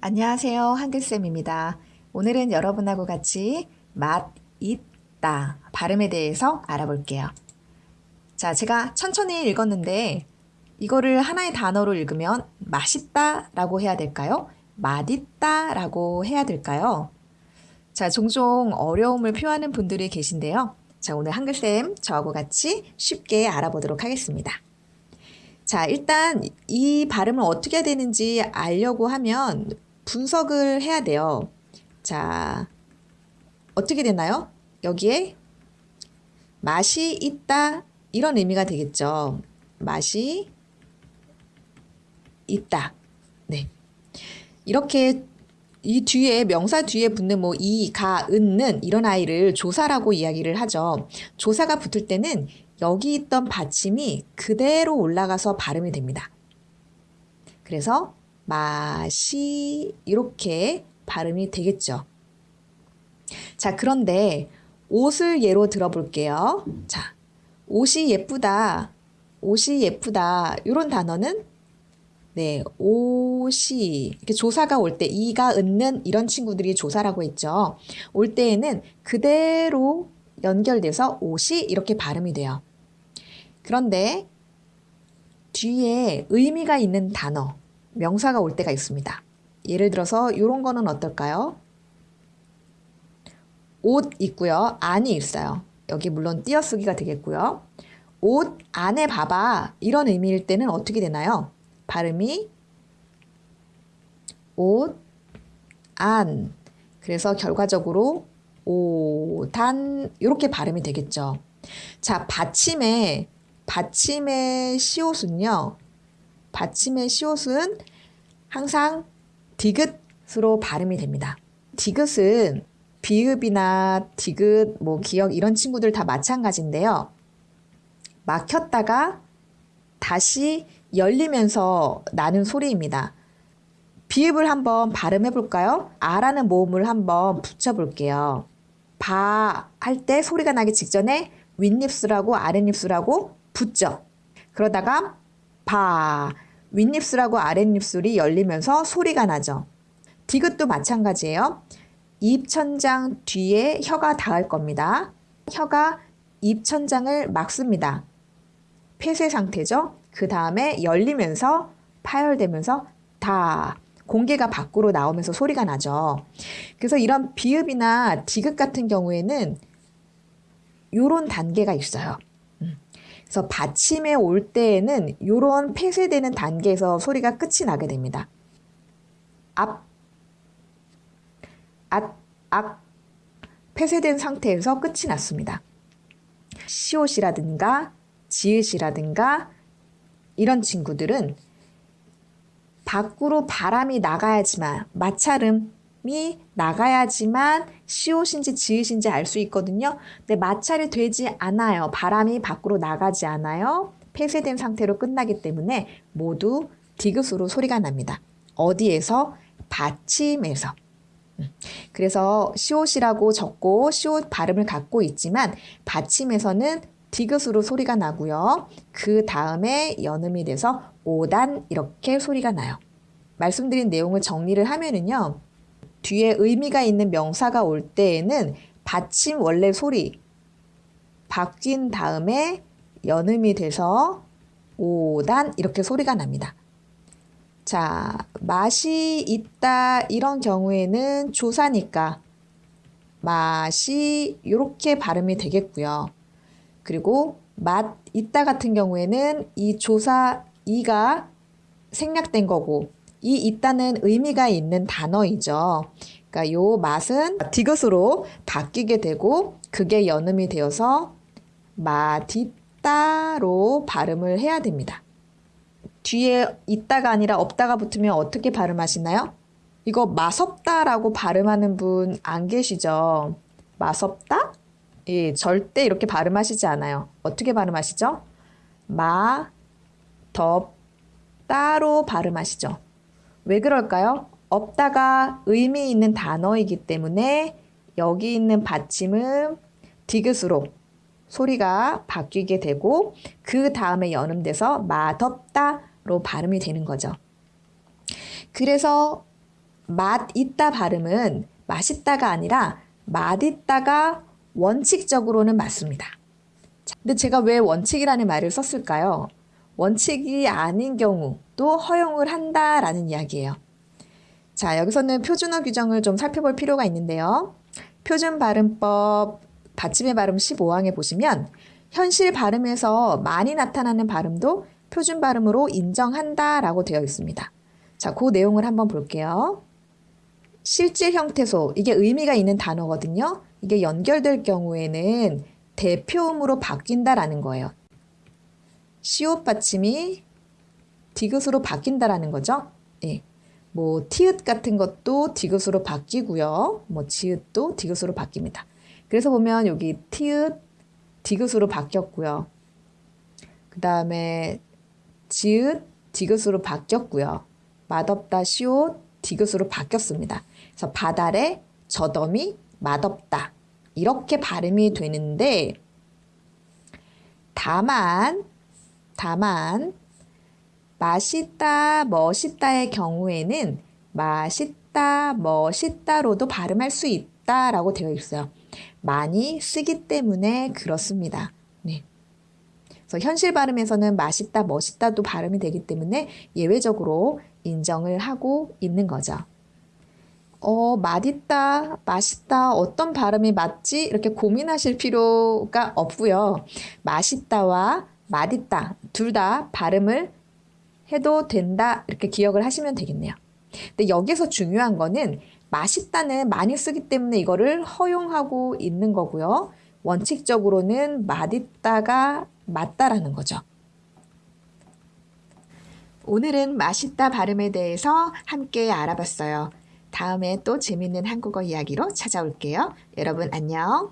안녕하세요. 한글쌤입니다. 오늘은 여러분하고 같이 맛, 있다 발음에 대해서 알아볼게요. 자, 제가 천천히 읽었는데 이거를 하나의 단어로 읽으면 맛있다 라고 해야 될까요? 맛있다 라고 해야 될까요? 자, 종종 어려움을 표하는 분들이 계신데요. 자, 오늘 한글쌤 저하고 같이 쉽게 알아보도록 하겠습니다. 자, 일단 이 발음을 어떻게 해야 되는지 알려고 하면 분석을 해야 돼요. 자, 어떻게 되나요? 여기에 맛이 있다 이런 의미가 되겠죠. 맛이 있다. 네. 이렇게 이 뒤에 명사 뒤에 붙는 뭐 이, 가, 은는 이런 아이를 조사라고 이야기를 하죠. 조사가 붙을 때는 여기 있던 받침이 그대로 올라가서 발음이 됩니다. 그래서 맛이 이렇게 발음이 되겠죠. 자, 그런데 옷을 예로 들어볼게요. 자, 옷이 예쁘다. 옷이 예쁘다. 이런 단어는 네, 옷이 이렇게 조사가 올 때 이가 은는 이런 친구들이 조사라고 했죠. 올 때에는 그대로 연결돼서 옷이 이렇게 발음이 돼요. 그런데 뒤에 의미가 있는 단어, 명사가 올 때가 있습니다. 예를 들어서 이런 거는 어떨까요? 옷 있고요. 안이 있어요. 여기 물론 띄어쓰기가 되겠고요. 옷 안에 봐봐. 이런 의미일 때는 어떻게 되나요? 발음이 옷, 안. 그래서 결과적으로 오단 이렇게 발음이 되겠죠. 자, 받침의 받침의 시옷은요. 받침의 시옷은 항상 디귿으로 발음이 됩니다. 디귿은 비읍이나 디귿, 뭐 기억 이런 친구들 다 마찬가지인데요. 막혔다가 다시 열리면서 나는 소리입니다. 비읍을 한번 발음해 볼까요? 아라는 모음을 한번 붙여 볼게요. 바 할 때 소리가 나기 직전에 윗입술하고 아랫입술하고 붙죠. 그러다가 바 윗입술하고 아랫입술이 열리면서 소리가 나죠. 디귿도 마찬가지예요. 입천장 뒤에 혀가 닿을 겁니다. 혀가 입천장을 막습니다. 폐쇄 상태죠. 그 다음에 열리면서 파열되면서 다 공개가 밖으로 나오면서 소리가 나죠. 그래서 이런 비읍이나 디귿 같은 경우에는 요런 단계가 있어요. 음. 그래서 받침에 올 때에는 요런 폐쇄되는 단계에서 소리가 끝이 나게 됩니다. 앞, 앗, 악, 폐쇄된 상태에서 끝이 났습니다. 시옷이라든가 지읒이라든가 이런 친구들은 밖으로 바람이 나가야지만 마찰음이 나가야지만 시옷인지 지읒인지 알 수 있거든요. 근데 마찰이 되지 않아요. 바람이 밖으로 나가지 않아요. 폐쇄된 상태로 끝나기 때문에 모두 디귿으로 소리가 납니다. 어디에서? 받침에서. 음. 그래서 시옷이라고 적고 시옷 발음을 갖고 있지만 받침에서는 디귿으로 소리가 나고요. 그 다음에 연음이 돼서 5단 이렇게 소리가 나요. 말씀드린 내용을 정리를 하면은요. 뒤에 의미가 있는 명사가 올 때에는 받침 원래 소리 바뀐 다음에 연음이 돼서 5단 이렇게 소리가 납니다. 자, 맛이 있다 이런 경우에는 조사니까 맛이 이렇게 발음이 되겠고요. 그리고 맛 있다 같은 경우에는 이 조사 이가 생략된 거고 이 있다는 의미가 있는 단어이죠. 그러니까 요 맛은 디귿으로 바뀌게 되고 그게 연음이 되어서 마디따로 발음을 해야 됩니다. 뒤에 있다가 아니라 없다가 붙으면 어떻게 발음하시나요? 이거 마섭다라고 발음하는 분 안 계시죠? 마섭다? 예, 절대 이렇게 발음하시지 않아요. 어떻게 발음하시죠? 마, 덥, 따로 발음하시죠. 왜 그럴까요? 없다가 의미 있는 단어이기 때문에 여기 있는 받침은 디귿으로 소리가 바뀌게 되고 그 다음에 연음돼서 맛없다로 발음이 되는 거죠. 그래서 맛있다 발음은 맛있다가 아니라 맛있다가 원칙적으로는 맞습니다. 근데 제가 왜 원칙이라는 말을 썼을까요? 원칙이 아닌 경우도 허용을 한다라는 이야기예요. 자, 여기서는 표준어 규정을 좀 살펴볼 필요가 있는데요. 표준 발음법 받침의 발음 15항에 보시면 현실 발음에서 많이 나타나는 발음도 표준 발음으로 인정한다라고 되어 있습니다. 자, 그 내용을 한번 볼게요. 실질 형태소, 이게 의미가 있는 단어거든요. 이게 연결될 경우에는 대표음으로 바뀐다라는 거예요. 시옷 받침이 디귿으로 바뀐다라는 거죠. 예. 뭐 티읕 같은 것도 디귿으로 바뀌고요. 뭐 지읒도 디귿으로 바뀝니다. 그래서 보면 여기 티읕 디귿으로 바뀌었고요. 그 다음에 지읒 디귿으로 바뀌었고요. 맛없다 시옷 디귿으로 바뀌었습니다. 그래서 바달에 저덤이 맛없다 이렇게 발음이 되는데 다만 다만 맛있다 멋있다의 경우에는 맛있다 멋있다로도 발음할 수 있다라고 되어 있어요. 많이 쓰기 때문에 그렇습니다. 네. 그래서 현실 발음에서는 맛있다, 멋있다도 발음이 되기 때문에 예외적으로 인정을 하고 있는 거죠. 어, 맛있다, 맛있다, 어떤 발음이 맞지? 이렇게 고민하실 필요가 없고요. 맛있다와 맛있다, 둘 다 발음을 해도 된다, 이렇게 기억을 하시면 되겠네요. 근데 여기서 중요한 거는 맛있다는 많이 쓰기 때문에 이거를 허용하고 있는 거고요. 원칙적으로는 맛있다가 맞다라는 거죠. 오늘은 맛있다 발음에 대해서 함께 알아봤어요. 다음에 또 재밌는 한국어 이야기로 찾아올게요. 여러분 안녕.